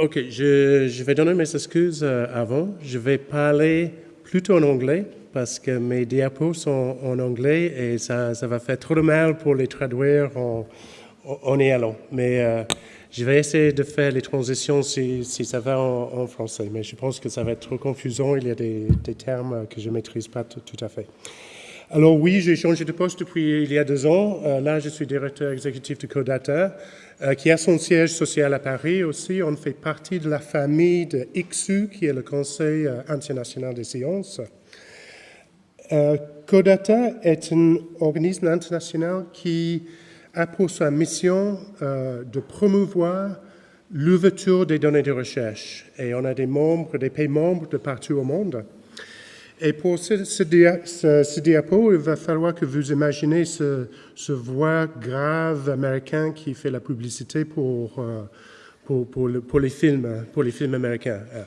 Ok, je, vais donner mes excuses euh, avant. Je vais parler plutôt en anglais parce que mes diapos sont en anglais et ça, ça va faire trop de mal pour les traduire en, en y allant. Mais euh, je vais essayer de faire les transitions si, si ça va en, en, français. Mais je pense que ça va être trop confusant. Il y a des, des termes que je ne maîtrise pas tout à fait. Alors oui, j'ai changé de poste depuis il y a deux ans. Euh, là, je suis directeur exécutif de Codata, euh, qui a son siège social à Paris aussi. On fait partie de la famille de ICSU, qui est le Conseil euh, international des sciences. Codata est un organisme international qui a pour sa mission de promouvoir l'ouverture des données de recherche. Et on a des membres, des pays membres de partout au monde. Et pour ce, ce, dia, ce, ce, diapo, il va falloir que vous imaginez ce, voix grave américain qui fait la publicité pour, euh, pour, pour, le, pour, les films, pour les films américains. Uh,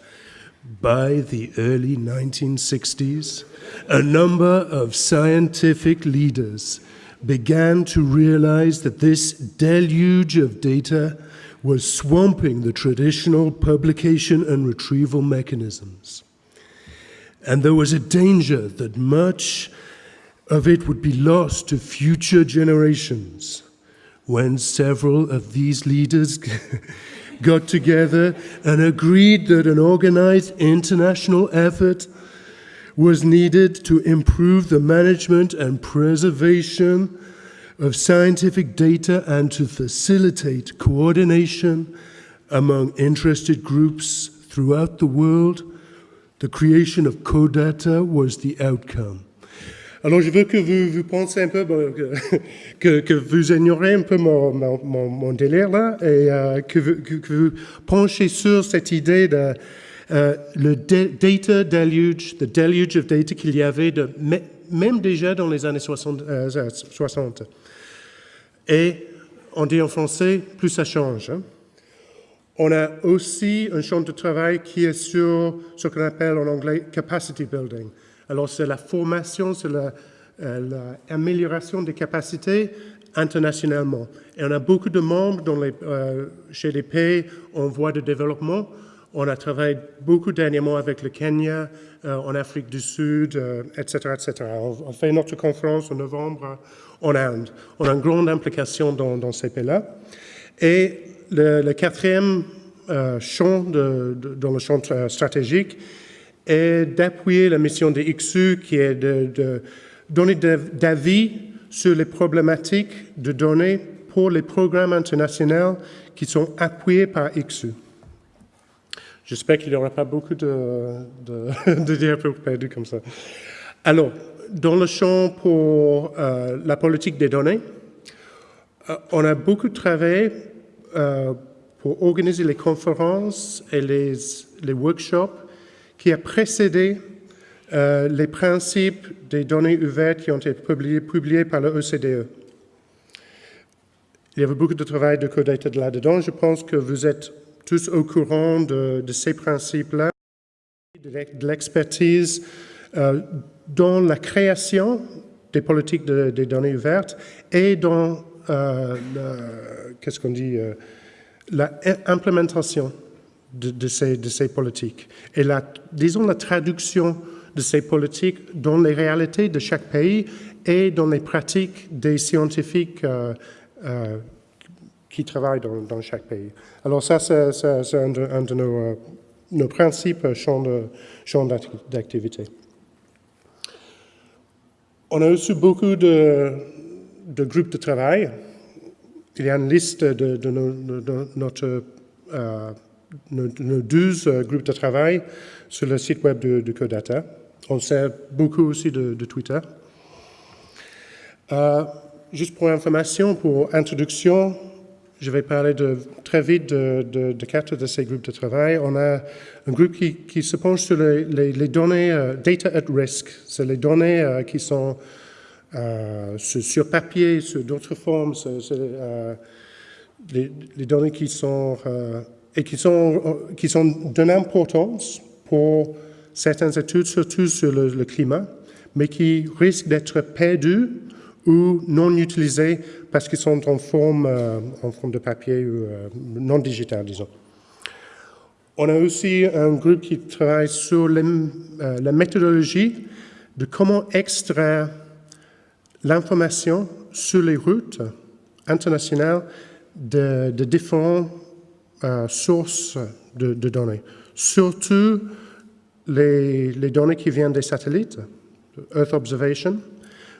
By the early 1960s, a number of scientific leaders began to realize that this deluge of data was swamping the traditional publication and retrieval mechanisms. And there was a danger that much of it would be lost to future generations when several of these leaders got together and agreed that an organized international effort was needed to improve the management and preservation of scientific data and to facilitate coordination among interested groups throughout the world The creation of Codata was the outcome. Alors, je veux que vous, vous pensez un peu, que, vous ignorez un peu mon, délire là et euh, que, vous, que, penchez sur cette idée de euh, le data deluge, the deluge of data qu'il y avait même déjà dans les années 60, euh, 60. Et on dit en français, plus ça change. Hein. On a aussi un champ de travail qui est sur ce qu'on appelle en anglais capacity building. Alors, c'est la formation, c'est l'amélioration la, euh, des capacités internationalement. Et on a beaucoup de membres dans euh, chez les pays en voie de développement. On a travaillé beaucoup dernièrement avec le Kenya, euh, en Afrique du Sud, etc., etc. On, fait notre conférence en novembre en Inde. On a une grande implication dans, dans ces pays-là. Et le, quatrième euh, champ dans le champ euh, stratégique est d'appuyer la mission de XU qui est de, donner d'avis sur les problématiques de données pour les programmes internationaux qui sont appuyés par XU. J'espère qu'il n'y aura pas beaucoup de, de, diapos perdus comme ça. Alors, dans le champ pour euh, la politique des données, on a beaucoup travaillé euh, pour organiser les conférences et les, workshops qui a précédé euh, les principes des données ouvertes qui ont été publiés, publiés par le OCDE. Il y avait beaucoup de travail de codata là-dedans. Je pense que vous êtes tous au courant de, ces principes-là, de l'expertise euh, dans la création des politiques de, des données ouvertes et dans qu'est-ce qu'on dit, euh, l'implémentation de, de, ces, politiques et la, disons la traduction de ces politiques dans les réalités de chaque pays et dans les pratiques des scientifiques euh, euh, qui travaillent dans, chaque pays. Alors ça, c'est un, de, nos, euh, nos principes champs d'activité. On a aussi beaucoup de, de groupes de travail. Il y a une liste de, nos, de notre, euh, nos, nos, 12 euh, groupes de travail sur le site web de, Codata. On sert beaucoup aussi de, Twitter. Euh, juste pour information, pour introduction, je vais parler très vite de, de, de, quatre de ces groupes de travail. On a un groupe qui, qui se penche sur les, données uh, data at risk. C'est les données qui sont euh, sur papier, sur d'autres formes, euh, les, données qui sont, euh, et qui sont, qui sont d'une importance pour certaines études, surtout sur le, climat, mais qui risquent d'être perdues ou non utilisées parce qu'ils sont en forme, euh, en forme de papier ou euh, non digital, disons. On a aussi un groupe qui travaille sur euh, la méthodologie de comment extraire l'information sur les routes internationales de, différentes euh, sources de, données, surtout les, données qui viennent des satellites, Earth Observation,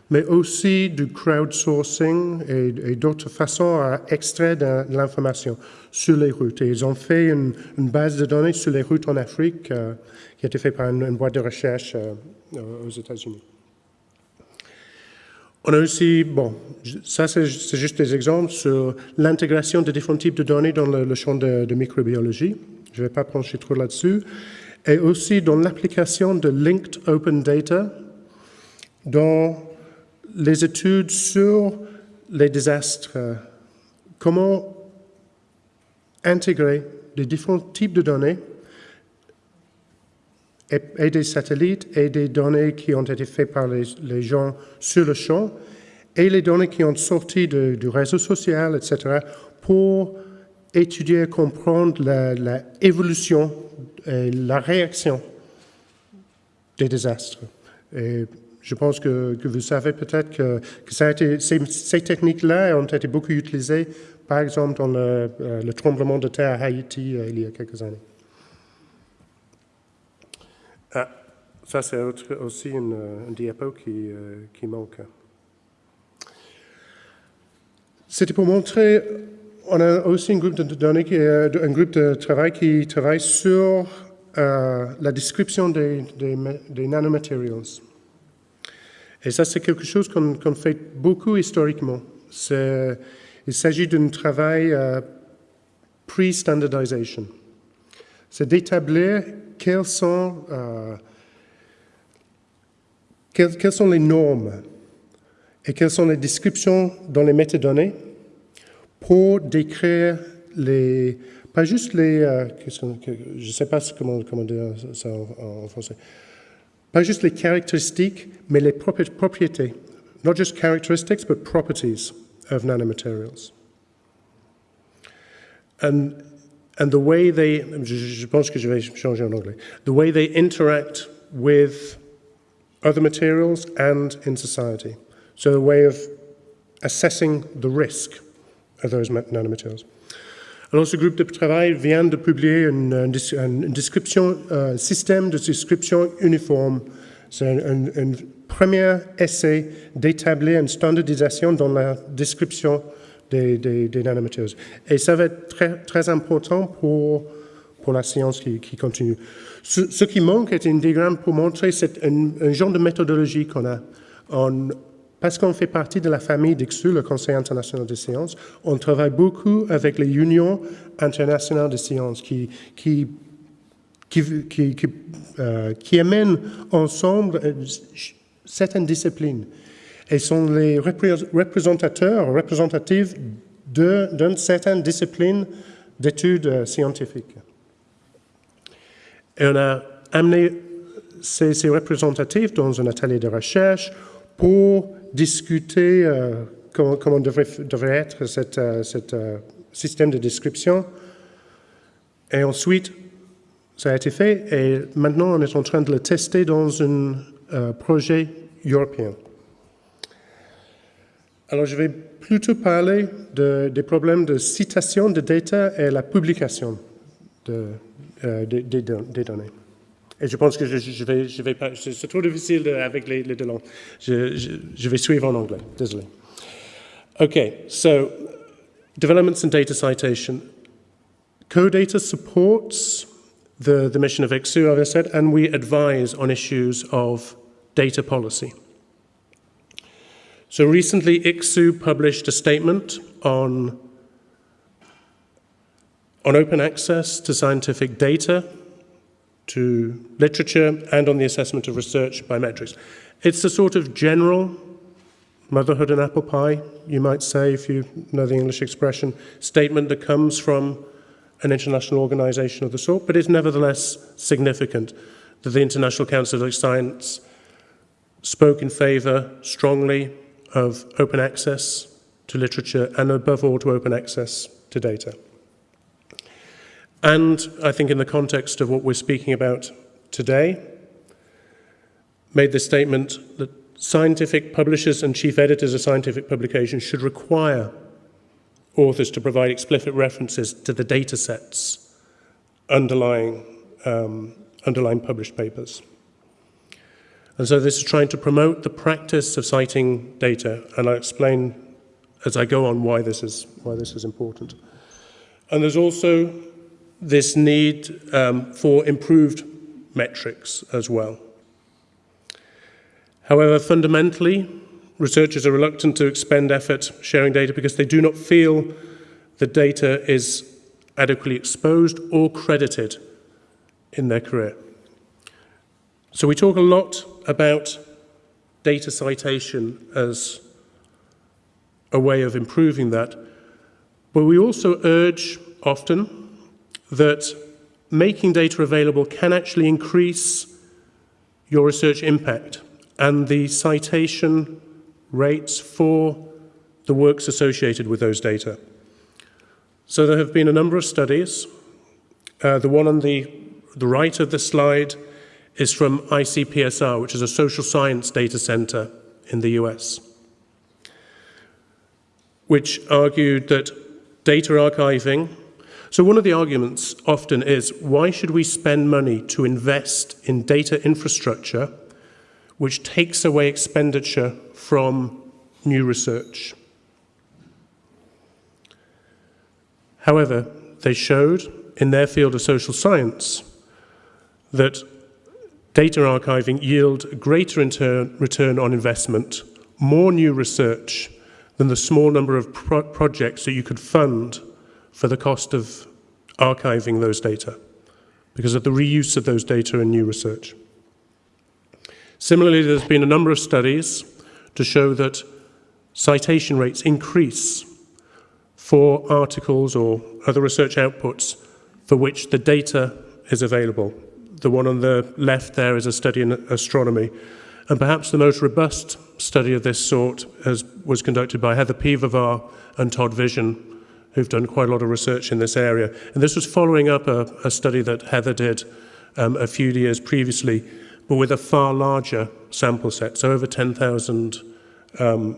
mais aussi du crowdsourcing et, d'autres façons à extraire de, l'information sur les routes. Ils ont fait une, base de données sur les routes en Afrique euh, qui a été faite par une, une, boîte de recherche euh, aux États-Unis. On a aussi, bon, ça c'est juste des exemples sur l'intégration de différents types de données dans le, champ de, de, microbiologie. Je ne vais pas pencher trop là-dessus. Et aussi dans l'application de Linked Open Data dans les études sur les désastres. Comment intégrer les différents types de données et, des satellites et des données qui ont été faites par les, gens sur le champ et les données qui ont sorti du réseau social, etc., pour étudier comprendre l'évolution et la réaction des désastres. Et je pense que, vous savez peut-être que, ces techniques-là ont été beaucoup utilisées, par exemple, dans le, euh, le tremblement de terre à Haïti euh, il y a quelques années. Ah, ça, c'est aussi une, une diapo qui, euh, qui manque. C'était pour montrer, on a aussi un groupe de un groupe de travail qui travaille sur euh, la description des, des, nanomaterials. Et ça, c'est quelque chose qu'on qu fait beaucoup historiquement. Il s'agit d'un travail euh, pre-standardization. C'est d'établir quelles sont, euh, quelles, sont les normes et quelles sont les descriptions dans les métadonnées pour décrire les, pas juste les, euh, je ne sais pas comment, dire ça en, français, pas juste les caractéristiques, mais les propriétés. Not just characteristics, but properties of nanomaterials. And the way they, je, pense que je vais changer en anglais, the way they interact with other materials and in society. So a way of assessing the risk of those nanomaterials. Alors, ce groupe de travail vient de publier une, une description, un système de description uniforme. C'est un, un, un, premier essai d'établir une standardisation dans la description des, des, des nanomaterials. Et ça va être très, très important pour, pour la science qui, continue. Ce, qui manque est un diagramme pour montrer un, un genre de méthodologie qu'on a. Parce qu'on fait partie de la famille d'ICSU, le Conseil international des sciences, on travaille beaucoup avec les unions internationales de sciences qui, qui, qui, qui, qui, euh, qui amènent ensemble euh, certaines disciplines et sont les représentateurs, représentatifs d'une certaine discipline d'études euh, scientifiques. Et on a amené ces, ces représentatifs dans un atelier de recherche pour discuter euh, comment, comment, devrait, être cet euh, euh, système de description. Et ensuite, ça a été fait et maintenant on est en train de le tester dans un euh, projet européen. Alors je vais plutôt parler de, des problèmes de citation de data et la publication de, euh, des, données. Et je pense que je, je vais, je vais pas, c'est trop difficile avec les, deux langues. Je, vais suivre en anglais. Désolé. Okay, so developments in data citation. CoData supports the, the mission of ICSU, as I said, and we advise on issues of data policy. So recently, ICSU published a statement on, on open access to scientific data to literature and on the assessment of research by metrics. It's a sort of general motherhood and apple pie, you might say, if you know the English expression, statement that comes from an international organization of the sort, but it's nevertheless significant that the International Council of Science spoke in favor strongly of open access to literature and above all to open access to data. and I think in the context of what we're speaking about today, made the statement that scientific publishers and chief editors of scientific publications should require authors to provide explicit references to the data sets underlying, um, underlying published papers. And so this is trying to promote the practice of citing data, and I'll explain as I go on why this is, why this is important. And there's also this need um, for improved metrics as well. However, fundamentally, researchers are reluctant to expend effort sharing data because they do not feel the data is adequately exposed or credited in their career. So we talk a lot about data citation as a way of improving that, but we also urge often that making data available can actually increase your research impact and the citation rates for the works associated with those data. So there have been a number of studies. Uh, the one on the, the right of the slide is from ICPSR, which is a social science data center in the US, which argued that data archiving so one of the arguments often is, why should we spend money to invest in data infrastructure which takes away expenditure from new research? However, they showed in their field of social science that data archiving yield greater return on investment, more new research than the small number of pro projects that you could fund for the cost of archiving those data because of the reuse of those data in new research. Similarly, there's been a number of studies to show that citation rates increase for articles or other research outputs for which the data is available. The one on the left there is a study in astronomy. And perhaps the most robust study of this sort has, was conducted by Heather Piwowar and Todd Vision who've done quite a lot of research in this area. And this was following up a, a study that Heather did um, a few years previously, but with a far larger sample set, so over 10,000 um,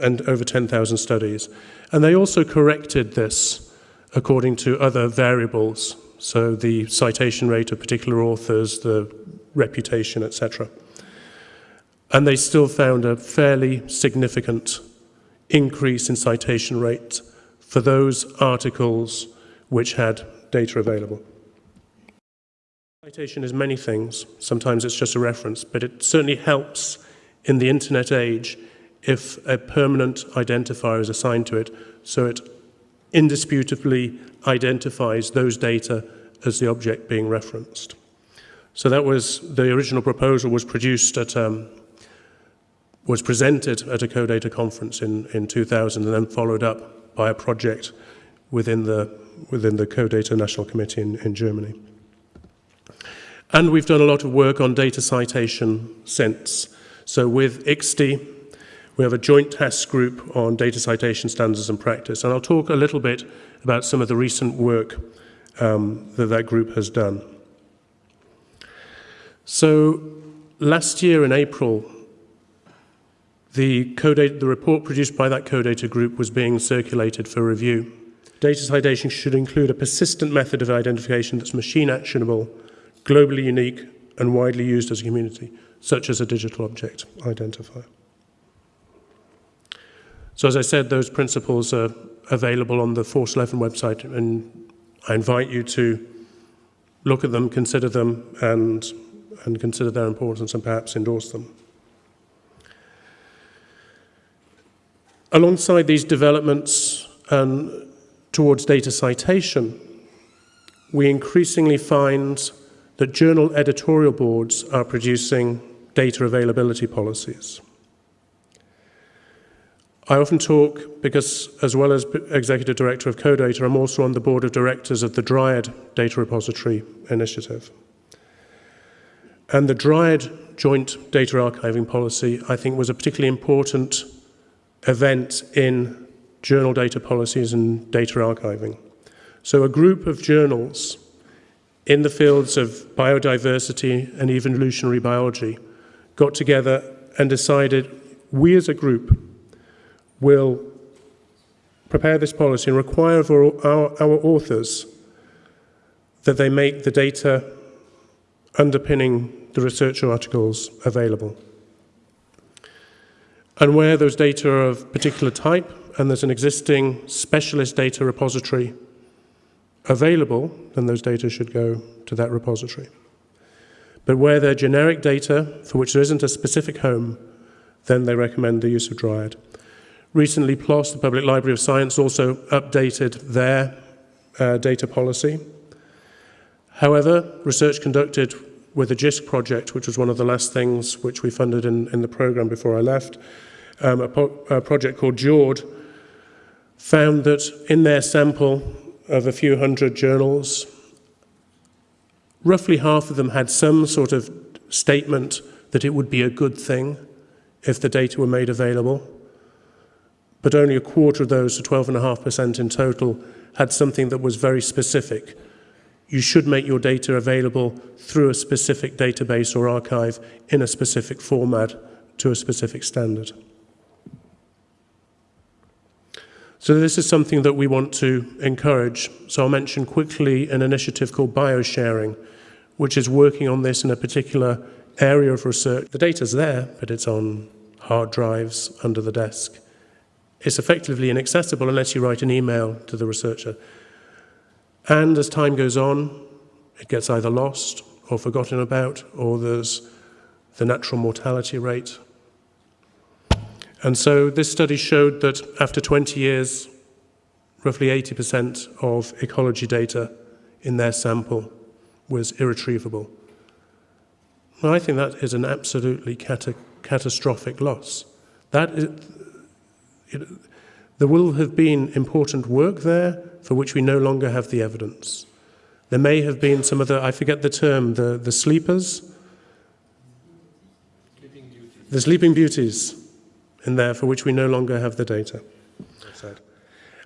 and over 10,000 studies. And they also corrected this according to other variables, so the citation rate of particular authors, the reputation, etc. And they still found a fairly significant increase in citation rate for those articles which had data available. Citation is many things. Sometimes it's just a reference, but it certainly helps in the internet age if a permanent identifier is assigned to it, so it indisputably identifies those data as the object being referenced. So that was, the original proposal was produced at, um, was presented at a CODATA conference in, in 2000 and then followed up by a project within the, within the CODATA National Committee in, in Germany. And we've done a lot of work on data citation since. So with ICSTI, we have a joint task group on data citation standards and practice. And I'll talk a little bit about some of the recent work um, that that group has done. So last year in April, the, the report produced by that CODATA group was being circulated for review. Data citation should include a persistent method of identification that's machine actionable, globally unique, and widely used as a community, such as a digital object identifier. So as I said, those principles are available on the Force 11 website, and I invite you to look at them, consider them, and, and consider their importance and perhaps endorse them. Alongside these developments um, towards data citation, we increasingly find that journal editorial boards are producing data availability policies. I often talk because, as well as Executive Director of CODATA, I'm also on the Board of Directors of the Dryad Data Repository Initiative. And the Dryad Joint Data Archiving Policy, I think, was a particularly important event in journal data policies and data archiving. So a group of journals in the fields of biodiversity and evolutionary biology got together and decided we as a group will prepare this policy and require of our, our, authors that they make the data underpinning the research articles available. And where those data are of particular type and there's an existing specialist data repository available, then those data should go to that repository. But where they're generic data for which there isn't a specific home, then they recommend the use of Dryad. Recently, PLOS, the Public Library of Science, also updated their uh, data policy. However, research conducted with the JISC project, which was one of the last things which we funded in, in the program before I left, um, a, a project called JORD, found that in their sample of a few hundred journals, roughly half of them had some sort of statement that it would be a good thing if the data were made available. But only a quarter of those, so 12.5% in total, had something that was very specific. You should make your data available through a specific database or archive in a specific format to a specific standard. So this is something that we want to encourage. So I'll mention quickly an initiative called BioSharing, which is working on this in a particular area of research. The data's there, but it's on hard drives under the desk. It's effectively inaccessible unless you write an email to the researcher. And as time goes on, it gets either lost or forgotten about, or there's the natural mortality rate and so this study showed that after 20 years, roughly 80% of ecology data in their sample was irretrievable. Well, I think that is an absolutely cata catastrophic loss. That is, it, there will have been important work there for which we no longer have the evidence. There may have been some other, I forget the term, the, the sleepers? Sleeping the sleeping beauties in there for which we no longer have the data.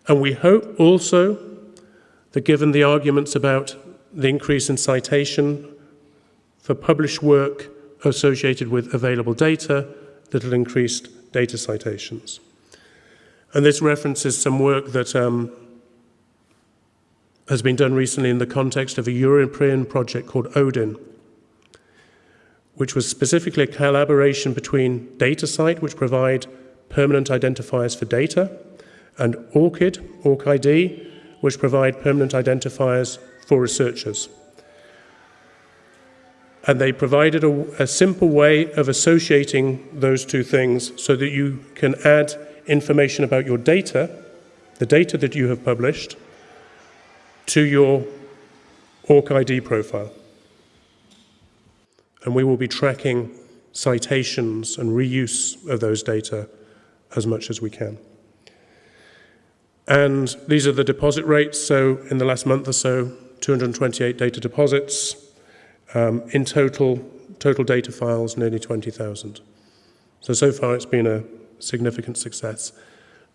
And we hope also that given the arguments about the increase in citation for published work associated with available data, that will increase data citations. And this references some work that um, has been done recently in the context of a European project called ODIN, which was specifically a collaboration between DataCite, which provide permanent identifiers for data, and ORCID, ORCID, which provide permanent identifiers for researchers. And they provided a, a, simple way of associating those two things so that you can add information about your data, the data that you have published, to your ORCID profile and we will be tracking citations and reuse of those data as much as we can. And these are the deposit rates. So in the last month or so, 228 data deposits. Um, in total, total data files, nearly 20,000. So, so far it's been a significant success.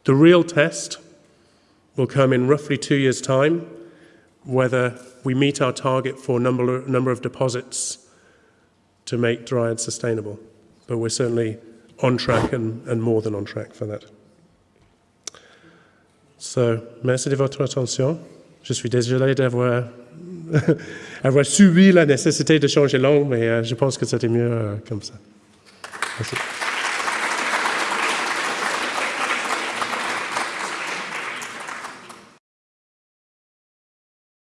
The real test will come in roughly two years' time, whether we meet our target for number, number of deposits to make Dryad sustainable. But we're certainly on track and, and more than on track for that. So, merci de votre attention. Je suis désolé d'avoir avoir subi la nécessité de changer langue, mais euh, je pense que c'était mieux euh, comme ça. Merci.